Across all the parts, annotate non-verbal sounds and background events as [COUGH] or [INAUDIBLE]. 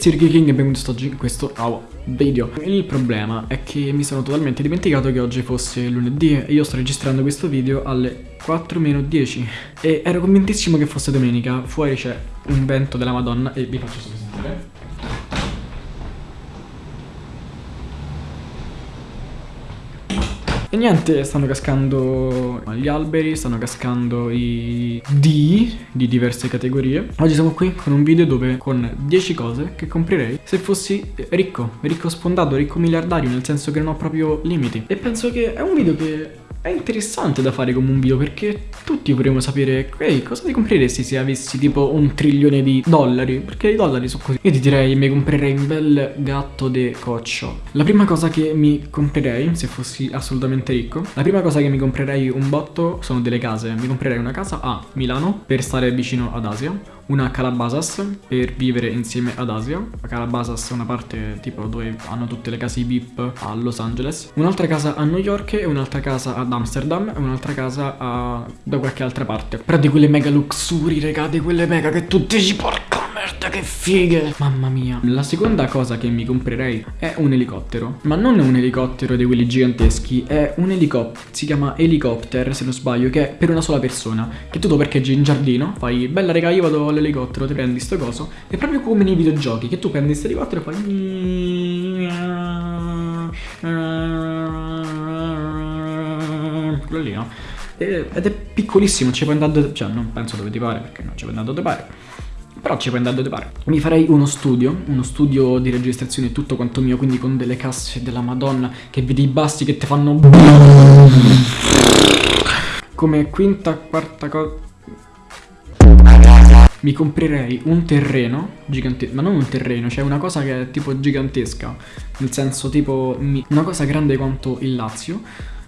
ragazzi, Ricky e benvenuti oggi in questo nuovo video. Il problema è che mi sono totalmente dimenticato che oggi fosse lunedì E io sto registrando questo video alle 4-10 E ero convintissimo che fosse domenica. Fuori c'è un vento della madonna e vi faccio sentire E niente, stanno cascando gli alberi, stanno cascando i D di diverse categorie. Oggi siamo qui con un video dove con 10 cose che comprerei se fossi ricco, ricco sfondato, ricco miliardario, nel senso che non ho proprio limiti. E penso che è un video che è interessante da fare come un video perché tutti vorremmo sapere Ehi, cosa ti compreresti se avessi tipo un trilione di dollari? Perché i dollari sono così Io ti direi mi comprerei un bel gatto de coccio La prima cosa che mi comprerei se fossi assolutamente ricco La prima cosa che mi comprerei un botto sono delle case Mi comprerei una casa a Milano per stare vicino ad Asia una Calabasas per vivere insieme ad Asia. La Calabasas è una parte tipo dove hanno tutte le case VIP a Los Angeles. Un'altra casa a New York e un'altra casa ad Amsterdam e un'altra casa a... da qualche altra parte. Però di quelle mega luxuri, raga, di quelle mega che tutti ci porca merda che fighe. Mamma mia. La seconda cosa che mi comprerei è un elicottero. Ma non un elicottero di quelli giganteschi È un elicottero Si chiama helicopter se non sbaglio Che è per una sola persona. Che tu lo parcheggi in giardino Fai bella raga io vado all'elicottero Ti prendi sto coso. È proprio come nei videogiochi Che tu prendi questo elicottero e fai quello lì no? Ed è piccolissimo, ci puoi andare, cioè non penso dove ti pare perché non ci puoi andare dove pare però ci puoi andare dove pare. Mi farei uno studio, uno studio di registrazione tutto quanto mio, quindi con delle casse della madonna, che vedi i bassi che ti fanno... Come quinta, quarta cosa... Mi comprerei un terreno gigantesco, ma non un terreno, cioè una cosa che è tipo gigantesca, nel senso tipo una cosa grande quanto il Lazio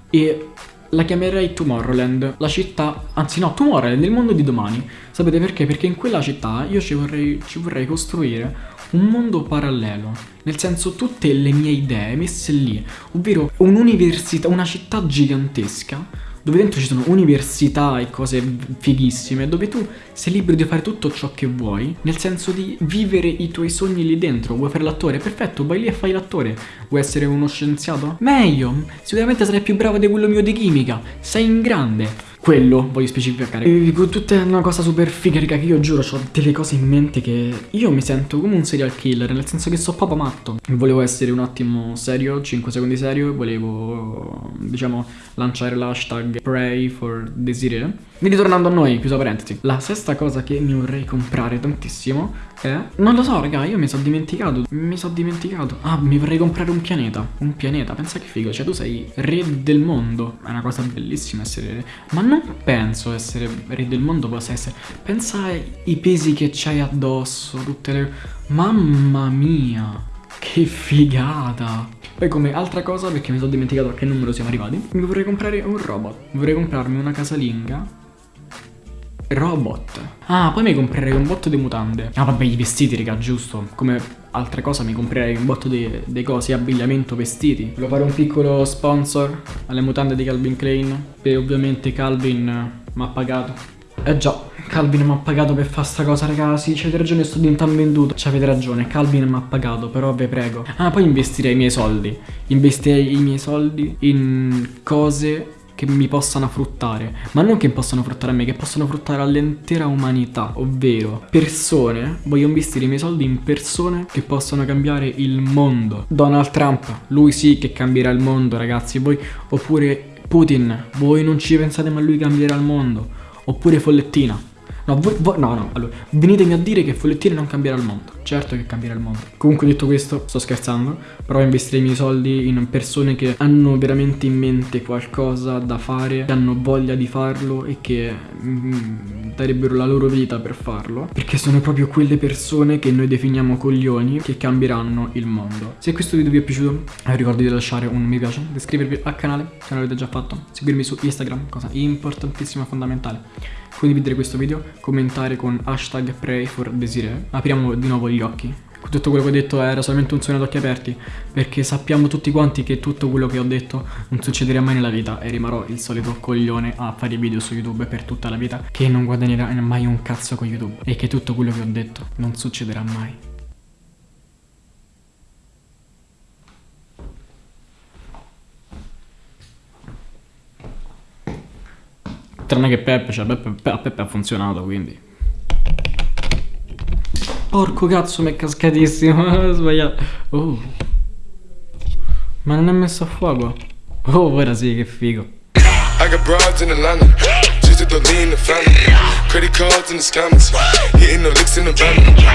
e la chiamerei Tomorrowland, la città, anzi no, Tomorrowland, il mondo di domani. Sapete perché? Perché in quella città io ci vorrei, ci vorrei costruire un mondo parallelo, nel senso tutte le mie idee messe lì, ovvero un'università, una città gigantesca dove dentro ci sono università e cose fighissime, dove tu sei libero di fare tutto ciò che vuoi, nel senso di vivere i tuoi sogni lì dentro. Vuoi fare l'attore? Perfetto, vai lì e fai l'attore. Vuoi essere uno scienziato? Meglio, sicuramente sarai più bravo di quello mio di chimica. Sei in grande. Quello voglio specificare e tutta una cosa super figa raga che io giuro ho delle cose in mente che Io mi sento come un serial killer Nel senso che so proprio matto Volevo essere un attimo serio 5 secondi serio Volevo diciamo lanciare l'hashtag Pray for Desiree Quindi tornando a noi chiusa parentesi La sesta cosa che mi vorrei comprare tantissimo è Non lo so raga io mi sono dimenticato Mi sono dimenticato. Ah mi vorrei comprare un pianeta Un pianeta pensa che figo Cioè tu sei re del mondo. È una cosa bellissima essere re Ma non penso essere re del mondo possa essere. Pensa ai pesi che c'hai addosso, tutte le... Mamma mia, che figata. Poi come altra cosa, perché mi sono dimenticato a che numero siamo arrivati, mi vorrei comprare un robot. Vorrei comprarmi una casalinga. Robot. Ah, poi mi comprerei un botto di mutande. Ah vabbè, i vestiti, raga, giusto. Come altra cosa mi comprerei un botto di, di cose Abbigliamento, vestiti. Volevo fare un piccolo sponsor alle mutande di Calvin Klein. E ovviamente Calvin mi ha pagato. Eh già, Calvin mi ha pagato per fare sta cosa, ragazzi. C'avete ragione, sto diventando venduto. C'avete ragione, Calvin mi ha pagato, però vi prego. Ah, poi investirei i miei soldi. Investirei i miei soldi in cose che mi possano fruttare, ma non che possano fruttare a me, che possano fruttare all'intera umanità, ovvero persone, voglio investire i miei soldi in persone che possano cambiare il mondo. Donald Trump, lui sì che cambierà il mondo ragazzi, voi oppure Putin, voi non ci pensate ma lui cambierà il mondo, oppure Follettina, No, voi, voi, no, no, allora, venitemi a dire che Follettine non cambierà il mondo. Certo che cambierà il mondo. Comunque detto questo, sto scherzando, però investirei i miei soldi in persone che hanno veramente in mente qualcosa da fare, che hanno voglia di farlo e che mm, darebbero la loro vita per farlo. Perché sono proprio quelle persone che noi definiamo coglioni che cambieranno il mondo. Se questo video vi è piaciuto, eh, ricordi di lasciare un mi piace, di iscrivervi al canale se non l'avete già fatto, seguirmi su Instagram, cosa importantissima e fondamentale condividere questo video, commentare con hashtag pray for desire. Apriamo di nuovo gli occhi. Tutto quello che ho detto era solamente un sogno ad occhi aperti, perché sappiamo tutti quanti che tutto quello che ho detto non succederà mai nella vita e rimarrò il solito coglione a fare video su YouTube per tutta la vita, che non guadagnerà mai un cazzo con YouTube e che tutto quello che ho detto non succederà mai. Tranne che Peppe, cioè Peppe, a Peppe ha funzionato quindi Porco cazzo, mi è cascatissimo. [LAUGHS] Sbagliato. Oh. Ma non è messo a fuoco. Oh, ora sì, che figo. I got broads in Atlanta, just to in the family. Credit cards in the scammers, hitting the licks in the van.